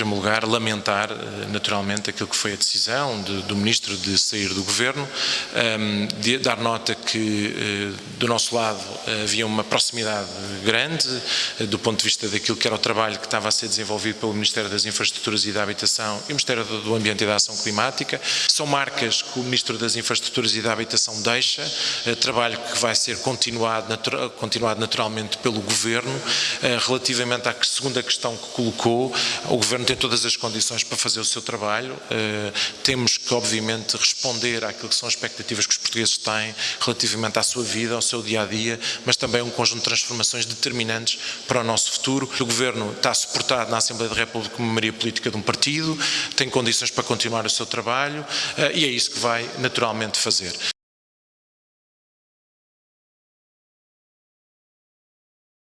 primeiro lugar, lamentar naturalmente aquilo que foi a decisão de, do Ministro de sair do Governo, de dar nota que do nosso lado havia uma proximidade grande do ponto de vista daquilo que era o trabalho que estava a ser desenvolvido pelo Ministério das Infraestruturas e da Habitação e o Ministério do Ambiente e da Ação Climática. São marcas que o Ministro das Infraestruturas e da Habitação deixa, trabalho que vai ser continuado, continuado naturalmente pelo Governo. Relativamente à segunda questão que colocou, o Governo tem todas as condições para fazer o seu trabalho. Temos que, obviamente, responder àquilo que são as expectativas que os portugueses têm relativamente à sua vida, ao seu dia-a-dia, -dia, mas também um conjunto de transformações determinantes para o nosso futuro. O Governo está suportado na Assembleia da República como maioria política de um partido, tem condições para continuar o seu trabalho e é isso que vai naturalmente fazer.